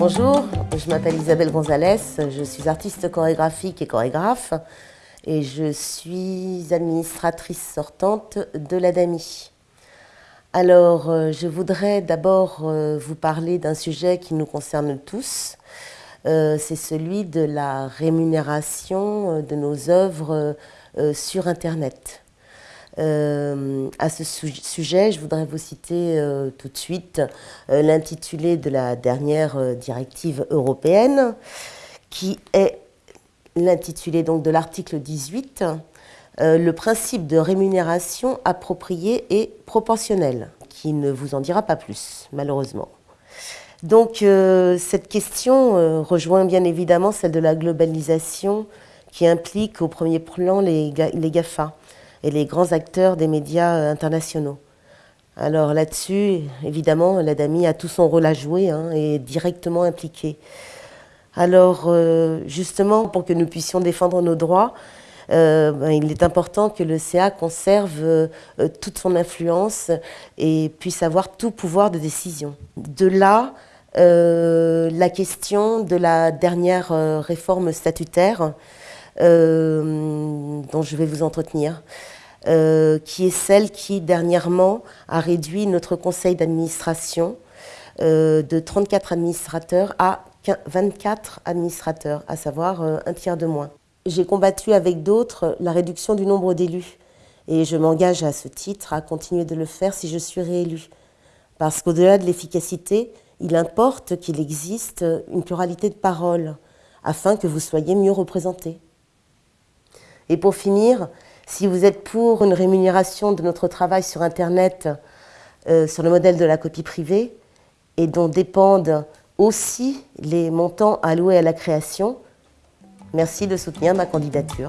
Bonjour, je m'appelle Isabelle Gonzalez, je suis artiste chorégraphique et chorégraphe et je suis administratrice sortante de l'ADAMI. Alors, euh, je voudrais d'abord euh, vous parler d'un sujet qui nous concerne tous, euh, c'est celui de la rémunération de nos œuvres sur Internet. Euh, à ce sujet, je voudrais vous citer euh, tout de suite euh, l'intitulé de la dernière directive européenne, qui est l'intitulé donc de l'article 18, le principe de rémunération appropriée et proportionnelle, qui ne vous en dira pas plus, malheureusement. Donc cette question rejoint bien évidemment celle de la globalisation qui implique au premier plan les, les GAFA et les grands acteurs des médias euh, internationaux. Alors là-dessus, évidemment, l'ADAMI a tout son rôle à jouer hein, et est directement impliqué. Alors euh, justement, pour que nous puissions défendre nos droits, euh, ben, il est important que le CA conserve toute son influence et puisse avoir tout pouvoir de décision. De là, la question de la dernière réforme statutaire dont je vais vous entretenir, euh, qui est celle qui dernièrement a réduit notre conseil d'administration euh, de 34 administrateurs à 24 administrateurs, à savoir un tiers de moins. J'ai combattu avec d'autres la réduction du nombre d'élus et je m'engage à ce titre à continuer de le faire si je suis réélue. Parce qu'au-delà de l'efficacité, il importe qu'il existe une pluralité de paroles afin que vous soyez mieux représentés. Et pour finir, si vous êtes pour une rémunération de notre travail sur Internet euh, sur le modèle de la copie privée et dont dépendent aussi les montants alloués à la création, merci de soutenir ma candidature.